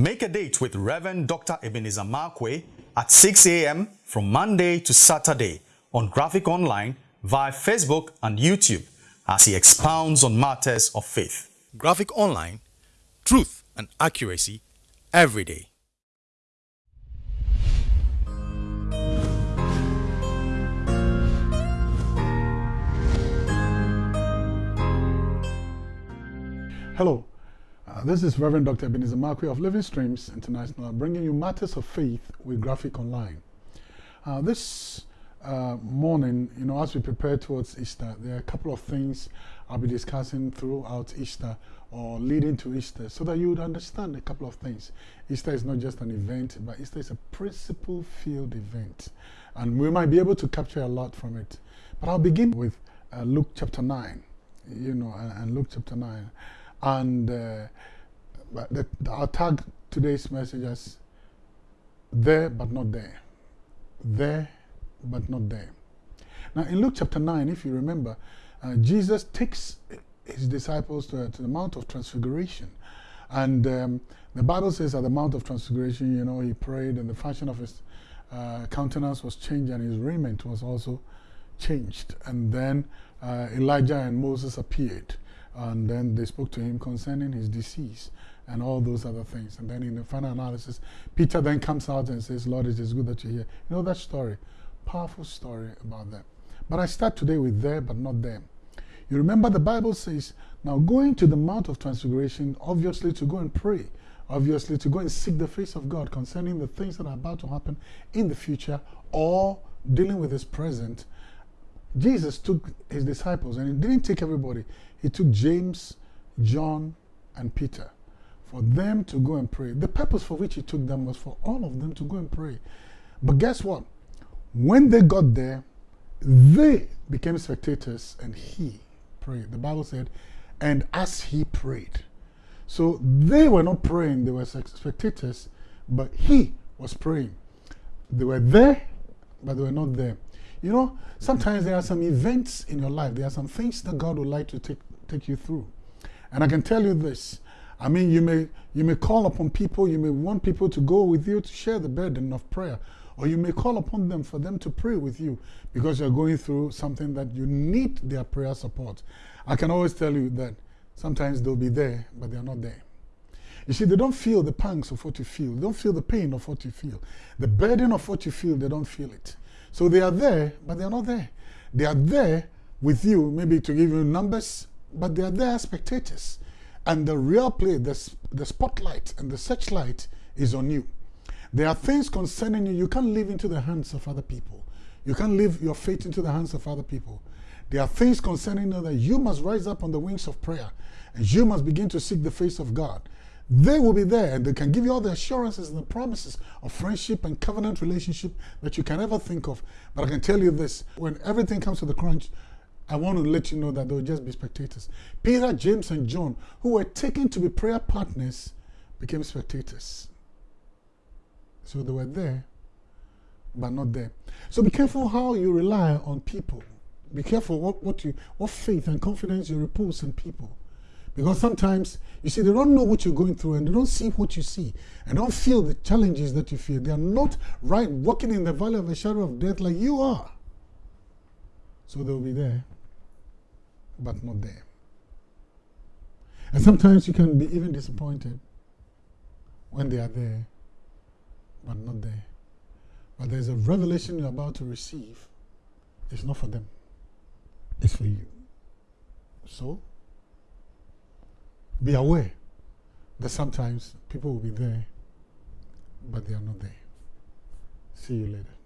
Make a date with Reverend Dr. Ebenezer Markwei at 6 a.m. from Monday to Saturday on Graphic Online via Facebook and YouTube as he expounds on matters of faith. Graphic Online, truth and accuracy every day. Hello, uh, this is Reverend Dr. Ebenezer Markwei of Living Streams International bringing you matters of faith with Graphic Online. Uh, this uh, morning, you know, as we prepare towards Easter, there are a couple of things I'll be discussing throughout Easter or leading to Easter so that you would understand a couple of things. Easter is not just an event, but Easter is a principle filled event. And we might be able to capture a lot from it. But I'll begin with uh, Luke chapter 9, you know, and, and Luke chapter 9. And uh, the, I'll tag today's message as there but not there. There but not there. Now, in Luke chapter 9, if you remember, uh, Jesus takes his disciples to, to, the Mount of Transfiguration. And um, the Bible says at the Mount of Transfiguration, you know, he prayed and the fashion of his uh, countenance was changed and his raiment was also changed. And then uh, Elijah and Moses appeared. And then they spoke to him concerning his disease and all those other things. And then in the final analysis, Peter then comes out and says, Lord, it is good that you're here. You know that story? Powerful story about that. But I start today with there, but not them. You remember the Bible says, now going to the Mount of Transfiguration, obviously to go and pray, obviously to go and seek the face of God concerning the things that are about to happen in the future or dealing with his present. Jesus took his disciples and he didn't take everybody he took James, John, and Peter for them to go and pray. The purpose for which he took them was for all of them to go and pray. But guess what? When they got there, they became spectators and he prayed. The Bible said, and as he prayed. So they were not praying, they were spectators, but he was praying. They were there, but they were not there. You know, sometimes there are some events in your life, there are some things that God would like to take take you through. And I can tell you this. I mean, you may, you may call upon people, you may want people to go with you to share the burden of prayer, or you may call upon them for them to pray with you because you're going through something that you need their prayer support. I can always tell you that sometimes they'll be there, but they're not there. You see, they don't feel the pangs of what you feel. They don't feel the pain of what you feel. The burden of what you feel, they don't feel it. So they are there, but they're not there. They are there with you, maybe to give you numbers, but they are there as spectators. And the real play, the, the spotlight and the searchlight is on you. There are things concerning you you can't leave into the hands of other people. You can't leave your fate into the hands of other people. There are things concerning you that you must rise up on the wings of prayer and you must begin to seek the face of God. They will be there and they can give you all the assurances and the promises of friendship and covenant relationship that you can ever think of. But I can tell you this when everything comes to the crunch, I want to let you know that they'll just be spectators. Peter, James, and John, who were taken to be prayer partners, became spectators. So they were there, but not there. So be careful how you rely on people. Be careful what, what, you, what faith and confidence you repose in people. Because sometimes, you see, they don't know what you're going through and they don't see what you see and don't feel the challenges that you feel. They are not right walking in the valley of the shadow of death like you are. So they'll be there but not there. And sometimes you can be even disappointed when they are there, but not there. But there's a revelation you're about to receive. It's not for them, it's for you. So, be aware that sometimes people will be there, but they are not there. See you later.